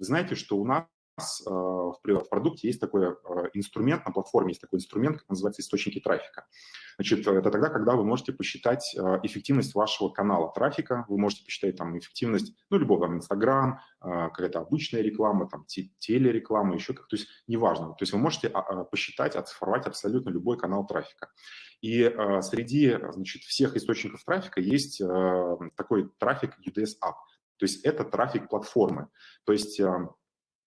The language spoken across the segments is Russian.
Вы знаете, что у нас э, в продукте есть такой э, инструмент, на платформе есть такой инструмент, как называется источники трафика. Значит, это тогда, когда вы можете посчитать э, эффективность вашего канала трафика, вы можете посчитать там эффективность, ну, любого там Инстаграм, какая-то обычная реклама, там телереклама, еще как, то есть неважно. То есть вы можете а, а, посчитать, оцифровать абсолютно любой канал трафика. И среди, значит, всех источников трафика есть такой трафик UDS App. То есть это трафик платформы. То есть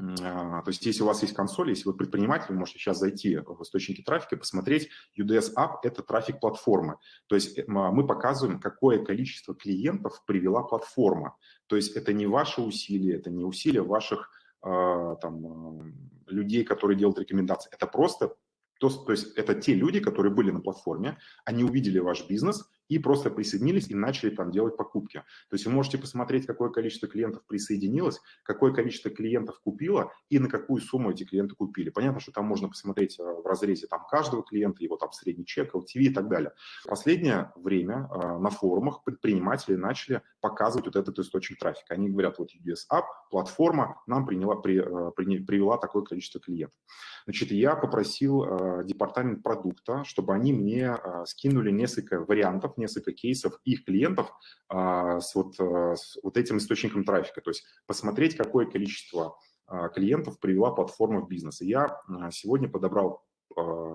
а, то есть если у вас есть консоль, если вы предприниматель, вы можете сейчас зайти в источники трафика посмотреть. UDS App – это трафик платформы. То есть э, мы показываем, какое количество клиентов привела платформа. То есть это не ваши усилия, это не усилия ваших а, там, людей, которые делают рекомендации. Это просто то, то есть это те люди, которые были на платформе, они увидели ваш бизнес, и просто присоединились и начали там делать покупки. То есть вы можете посмотреть, какое количество клиентов присоединилось, какое количество клиентов купило и на какую сумму эти клиенты купили. Понятно, что там можно посмотреть э, в разрезе там каждого клиента, его там средний чек, LTV и так далее. В последнее время э, на форумах предприниматели начали показывать вот этот источник трафика. Они говорят, вот UDS App, платформа нам приняла, при, э, при, привела такое количество клиентов. Значит, я попросил департамент продукта, чтобы они мне скинули несколько вариантов несколько кейсов их клиентов а, с, вот, а, с вот этим источником трафика, то есть посмотреть, какое количество а, клиентов привела платформа в бизнес. И я сегодня подобрал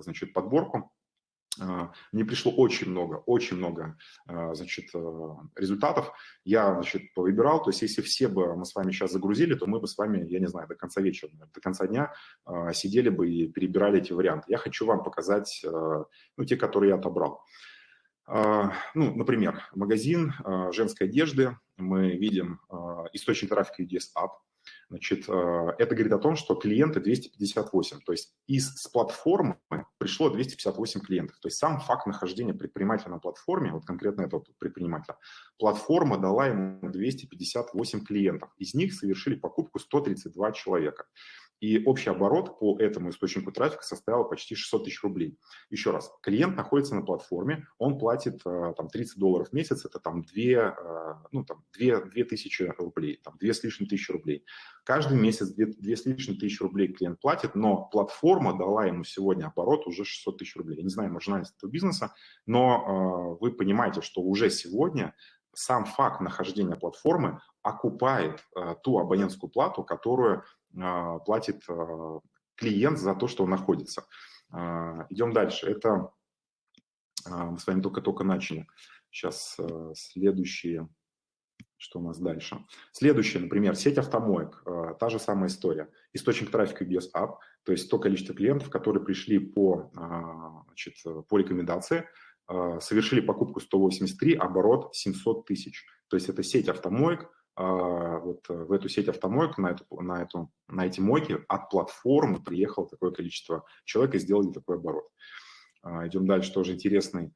значит, подборку мне пришло очень много, очень много, значит, результатов. Я, значит, повыбирал, то есть если все бы мы с вами сейчас загрузили, то мы бы с вами, я не знаю, до конца вечера, до конца дня сидели бы и перебирали эти варианты. Я хочу вам показать, ну, те, которые я отобрал. А, ну, например, магазин а, женской одежды, мы видим а, источник трафика UDS App. Значит, это говорит о том, что клиенты 258, то есть из с платформы пришло 258 клиентов. То есть сам факт нахождения предпринимателя на платформе, вот конкретно этого предпринимателя, платформа дала ему 258 клиентов. Из них совершили покупку 132 человека. И общий оборот по этому источнику трафика составил почти 600 тысяч рублей. Еще раз, клиент находится на платформе, он платит э, там 30 долларов в месяц, это там 2, э, ну, там 2, 2 тысячи рублей, там 2 с лишним тысячи рублей. Каждый месяц 2, 2 с лишним тысячи рублей клиент платит, но платформа дала ему сегодня оборот уже 600 тысяч рублей. Я не знаю маржинальность этого бизнеса, но э, вы понимаете, что уже сегодня сам факт нахождения платформы окупает э, ту абонентскую плату, которую платит э, клиент за то, что он находится. Э, идем дальше. Это мы с вами только-только начали. Сейчас следующие, что у нас дальше. Следующее, например, сеть автомоек. Та же самая история. Источник трафика BS App, то есть то количество клиентов, которые пришли по, значит, по рекомендации, а, совершили покупку 183, оборот 700 тысяч. То есть это сеть автомоек, а, вот в эту сеть автомоек, на, эту, на, эту, на эти мойки от платформы приехало такое количество человек и сделали такой оборот. А, идем дальше, тоже интересный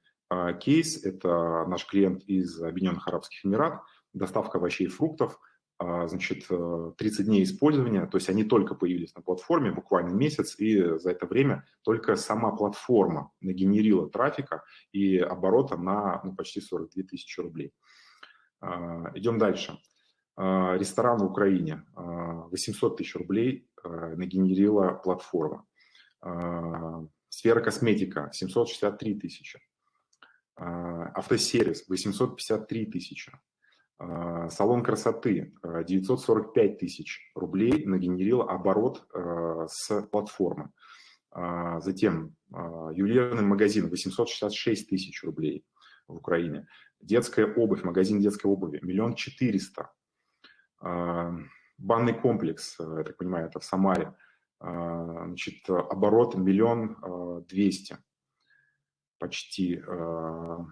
кейс. Это наш клиент из Объединенных Арабских Эмират, доставка овощей и фруктов – а, значит, 30 э, дней использования, то есть они только появились на платформе, буквально месяц, и за это время только сама платформа нагенерила трафика и оборота на ну, почти 42 тысячи рублей. А, идем дальше. А, ресторан в Украине. 800 тысяч рублей э, нагенерила платформа. Сфера косметика 763 тысячи. Автосервис 853 тысячи. А, салон красоты 945 а, тысяч рублей нагенерил оборот а, с платформы. Затем ювелирный магазин 866 тысяч рублей в Украине. Детская обувь, магазин детской обуви миллион четыреста. Банный комплекс, я так понимаю, это в Самаре, значит, оборот миллион двести почти.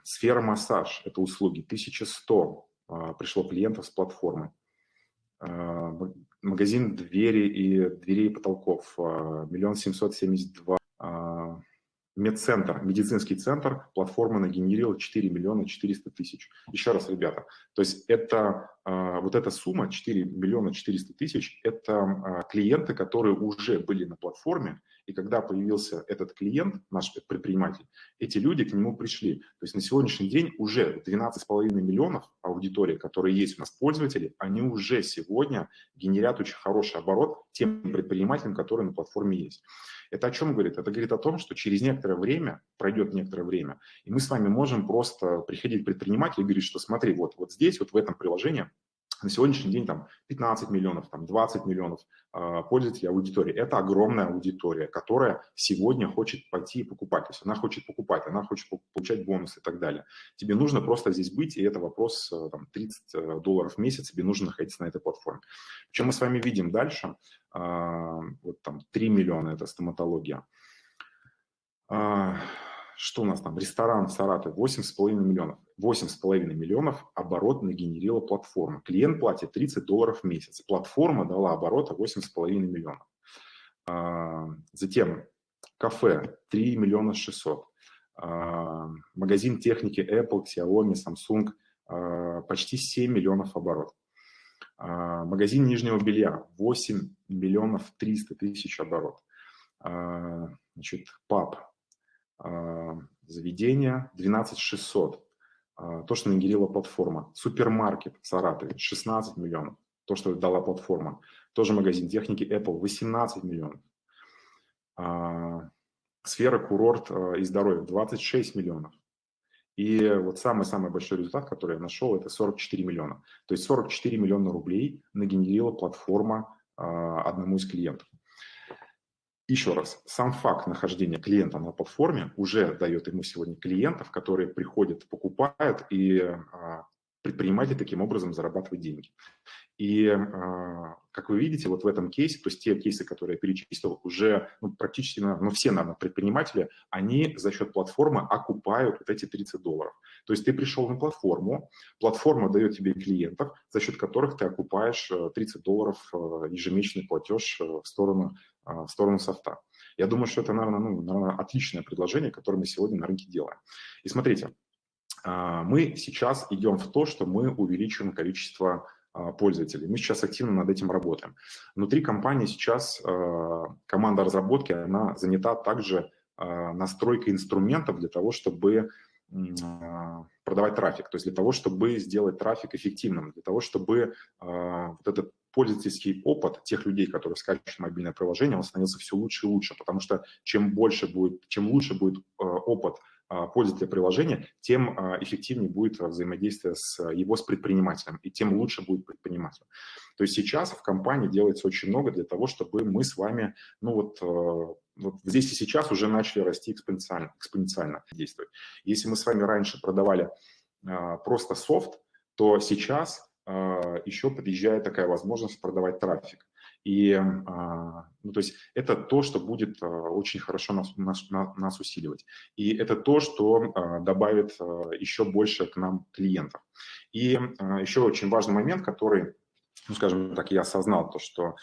Сфера массаж, это услуги, 1100 а, пришло клиентов с платформы. А, магазин двери и дверей и потолков, а, миллион семьсот семьдесят два. Медцентр, медицинский центр, платформа нагенерила 4 миллиона 400 тысяч. Еще раз, ребята, то есть это вот эта сумма 4 миллиона 400 тысяч – это клиенты, которые уже были на платформе, и когда появился этот клиент, наш предприниматель, эти люди к нему пришли. То есть на сегодняшний день уже 12,5 миллионов аудитории, которые есть у нас пользователи, они уже сегодня генерят очень хороший оборот тем предпринимателям, которые на платформе есть. Это о чем говорит? Это говорит о том, что через некоторое время, пройдет некоторое время, и мы с вами можем просто приходить к предпринимателю и говорить, что смотри, вот, вот здесь, вот в этом приложении на сегодняшний день там 15 миллионов, там 20 миллионов э, пользователей аудитории. Это огромная аудитория, которая сегодня хочет пойти и покупать. То есть она хочет покупать, она хочет получать бонусы и так далее. Тебе нужно просто здесь быть, и это вопрос э, там, 30 э, долларов в месяц, тебе нужно находиться на этой платформе. Чем мы с вами видим дальше, э, вот там 3 миллиона – это стоматология. Что у нас там? Ресторан в Саратове 8,5 миллионов. 8,5 миллионов оборот нагенерила платформа. Клиент платит 30 долларов в месяц. Платформа дала оборота 8,5 миллионов. А, затем кафе 3 миллиона 600. А, магазин техники Apple, Xiaomi, Samsung а, почти 7 миллионов оборот. Магазин нижнего белья 8 миллионов 300 тысяч оборот. Значит, паб заведение 12 600 а, то, что нагенерила платформа. Супермаркет в Саратове 16 миллионов, то, что дала платформа. Тоже магазин техники Apple 18 миллионов. А, сфера курорт а, и здоровье 26 миллионов. И вот самый-самый большой результат, который я нашел, это 44 миллиона. То есть 44 миллиона рублей нагенерила платформа одному из клиентов. Еще раз, сам факт нахождения клиента на платформе уже дает ему сегодня клиентов, которые приходят, покупают, и а, предприниматель таким образом зарабатывает деньги. И, а, как вы видите, вот в этом кейсе, то есть те кейсы, которые я перечислил, уже ну, практически, ну, все, наверное, предприниматели, они за счет платформы окупают вот эти 30 долларов. То есть ты пришел на платформу, платформа дает тебе клиентов, за счет которых ты окупаешь 30 э, долларов э, ежемесячный платеж э, в сторону, в сторону софта. Я думаю, что это, наверное, ну, наверное, отличное предложение, которое мы сегодня на рынке делаем. И смотрите, мы сейчас идем в то, что мы увеличиваем количество а, пользователей. Мы сейчас активно над этим работаем. Внутри компании сейчас а, команда разработки, она занята также настройкой инструментов для того, чтобы продавать трафик, то есть для того, чтобы сделать трафик эффективным, для того, чтобы вот этот пользовательский опыт тех людей, которые скачивают мобильное приложение, он становился все лучше и лучше, потому что чем больше будет, чем лучше будет опыт а, пользователя приложения, тем а, эффективнее будет взаимодействие с его с предпринимателем, и тем лучше будет предприниматель. То есть сейчас в компании делается очень много для того, чтобы мы с вами, ну вот, а, вот здесь и сейчас уже начали расти экспоненциально, экспоненциально действовать. Если мы с вами раньше продавали просто софт, то сейчас еще подъезжает такая возможность продавать трафик. И, а, ну, то есть это то, что будет а, очень хорошо нас, нас, нас усиливать. И это то, что а, добавит еще больше к нам клиентов. И еще очень важный момент, который, ну, скажем так, я осознал, то, что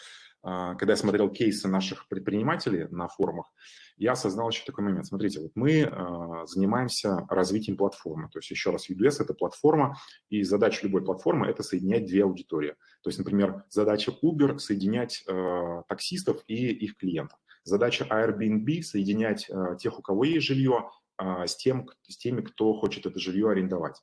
когда я смотрел кейсы наших предпринимателей на форумах, я осознал еще такой момент. Смотрите, вот мы а, занимаемся развитием платформы. То есть, еще раз, UDS – это платформа, и задача любой платформы – это соединять две аудитории. То есть, например, задача Uber – соединять а, таксистов и их клиентов. Задача Airbnb – соединять тех, у кого есть жилье, с, тем, с теми, кто хочет это жилье арендовать.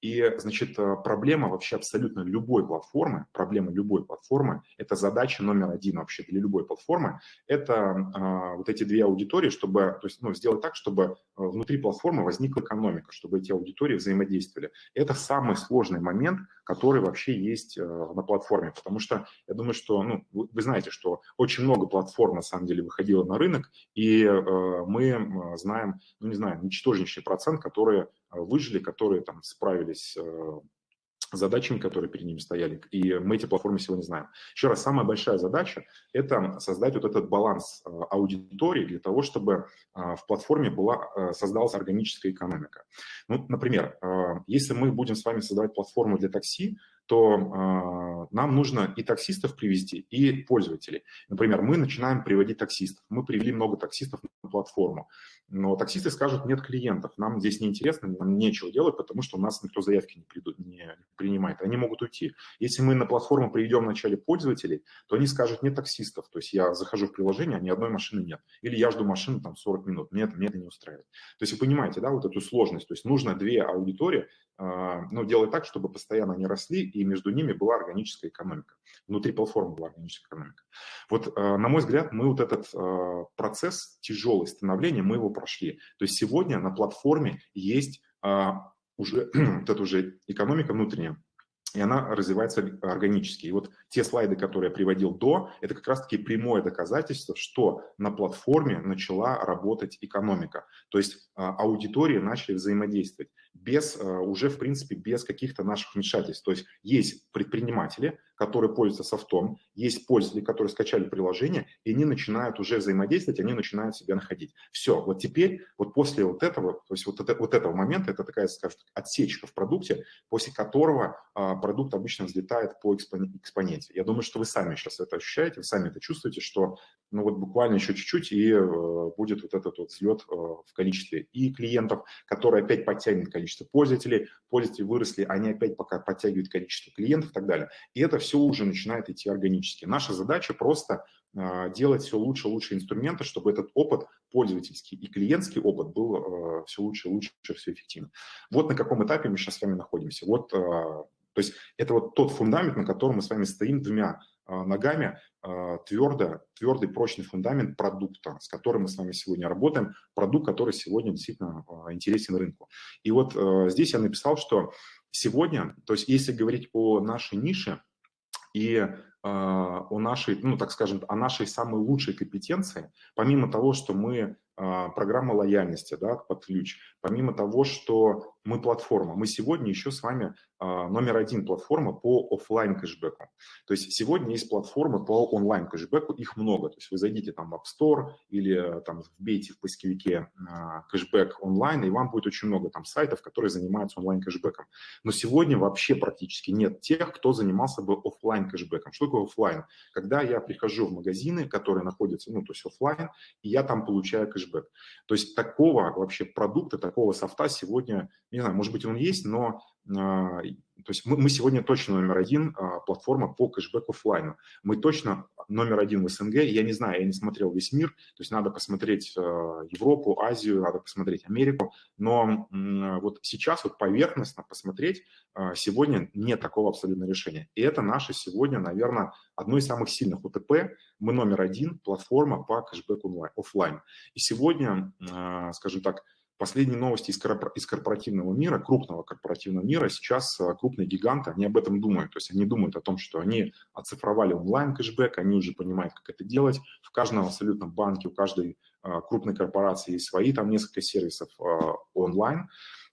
И, значит, э, проблема вообще абсолютно любой платформы, проблема любой платформы, это задача номер один вообще для любой платформы, это а, вот эти две аудитории, чтобы, то есть, ну, сделать так, чтобы э, внутри платформы возникла экономика, чтобы эти аудитории взаимодействовали. Это самый сложный момент, который вообще есть э, на платформе, потому что я думаю, что, ну, вы знаете, что очень много платформ на самом деле выходило на рынок, и э, мы знаем, ну, не знаю, ничтожнейший процент, которые выжили, которые там справились э, задачами, которые перед ними стояли. И мы эти платформы сегодня знаем. Еще раз, самая большая задача – это создать вот этот баланс э, аудитории для того, чтобы э, в платформе была, создалась органическая экономика. Ну, например, если мы будем с вами создавать платформу для такси, то нам нужно и таксистов привести, и пользователей. Например, мы начинаем приводить таксистов. Мы привели много таксистов на платформу. Но таксисты скажут, нет клиентов, нам здесь неинтересно, нам нечего делать, потому что у нас никто заявки не, придут, не принимает, они могут уйти. Если мы на платформу приведем вначале пользователей, то они скажут, нет таксистов, то есть я захожу в приложение, а ни одной машины нет. Или я жду машину там 40 минут, мне это, мне это не устраивает. То есть вы понимаете, да, вот эту сложность, то есть нужно две аудитории, ну, делать так, чтобы постоянно они росли, и между ними была органическая экономика. Внутри платформы была органическая экономика. Вот, э, на мой взгляд, мы вот этот э, процесс тяжелый становления, мы его прошли. То есть сегодня на платформе есть а, уже вот эта уже экономика внутренняя, и она развивается органически. И вот те слайды, которые я приводил до, это как раз-таки прямое доказательство, что на платформе начала работать экономика. То есть а, аудитории начали взаимодействовать без, а, уже в принципе без каких-то наших вмешательств. То есть есть предприниматели, которые пользуются софтом, есть пользователи, которые скачали приложение, и они начинают уже взаимодействовать, они начинают себя находить. Все, вот теперь, вот после вот этого, то есть вот, это, вот этого момента, это такая, скажем, отсечка в продукте, после которого а, продукт обычно взлетает по экспоненте. Я думаю, что вы сами сейчас это ощущаете, вы сами это чувствуете, что ну вот буквально еще чуть-чуть, и э, будет вот этот вот взлет э, в количестве и клиентов, который опять подтянет количество пользователей, пользователи выросли, они опять пока подтягивают количество клиентов и так далее. И это все уже начинает идти органически. Наша задача просто э, делать все лучше лучше инструменты, чтобы этот опыт пользовательский и клиентский опыт был все лучше лучше, все эффективно. Вот на каком этапе мы сейчас с вами находимся. Вот, то есть это вот тот фундамент, на котором мы с вами стоим двумя ногами, твердо, твердый, прочный фундамент продукта, с которым мы с вами сегодня работаем, продукт, который сегодня действительно интересен рынку. И вот здесь я написал, что сегодня, то есть если говорить о нашей нише, и о нашей, ну, так скажем, о нашей самой лучшей компетенции, помимо того, что мы а, программа лояльности да, под ключ. Помимо того, что мы платформа, мы сегодня еще с вами а, номер один платформа по офлайн кэшбэку. То есть сегодня есть платформы по онлайн кэшбэку, их много. То есть вы зайдите там в App Store или там вбейте в поисковике а, кэшбэк онлайн, и вам будет очень много там сайтов, которые занимаются онлайн кэшбэком. Но сегодня вообще практически нет тех, кто занимался бы офлайн кэшбэком. Что такое офлайн? Когда я прихожу в магазины, которые находятся, ну, то есть офлайн, и я там получаю кэшбэк. То есть такого вообще продукта, такого софта сегодня, не знаю, может быть, он есть, но а, то есть мы, мы сегодня точно номер один а, платформа по кэшбэк офлайну. Мы точно номер один в СНГ. Я не знаю, я не смотрел весь мир, то есть надо посмотреть а, Европу, Азию, надо посмотреть Америку. Но вот сейчас вот поверхностно посмотреть сегодня нет такого абсолютно решения. И это наше сегодня, наверное, одно из самых сильных УТП. Мы номер один платформа по кэшбэк офлайн. И сегодня, скажем так, Последние новости из, корпоративного мира, крупного корпоративного мира, сейчас э, крупные гиганты, они об этом думают. То есть они думают о том, что они оцифровали онлайн-кэшбэк, они уже понимают, как это делать. В каждом абсолютно банке, у каждой э, крупной корпорации есть свои, там несколько сервисов э, онлайн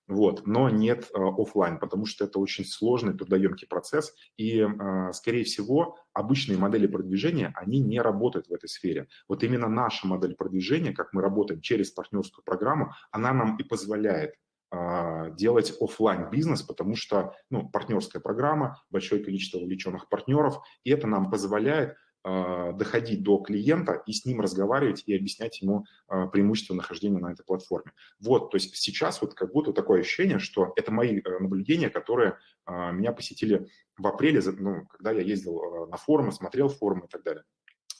вот, но нет э, офлайн, потому что это очень сложный, трудоемкий процесс, и, э, скорее всего, обычные модели продвижения, они не работают в этой сфере. Вот именно наша модель продвижения, как мы работаем через партнерскую программу, она нам и позволяет э, делать офлайн бизнес, потому что ну, партнерская программа, большое количество увлеченных партнеров, и это нам позволяет а, доходить до клиента и с ним разговаривать и объяснять ему а, преимущества нахождения на этой платформе. Вот, то есть сейчас вот как будто такое ощущение, что это мои э, наблюдения, которые а, меня посетили в апреле, ну, когда я ездил на форумы, смотрел форумы и так далее.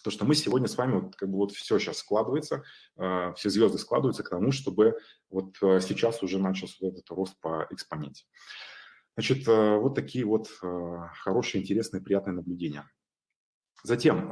То, что мы сегодня с вами, вот, как бы вот все сейчас складывается, все звезды складываются к тому, чтобы вот сейчас уже начался вот этот рост по экспоненте. Значит, вот такие вот хорошие, интересные, приятные наблюдения. Затем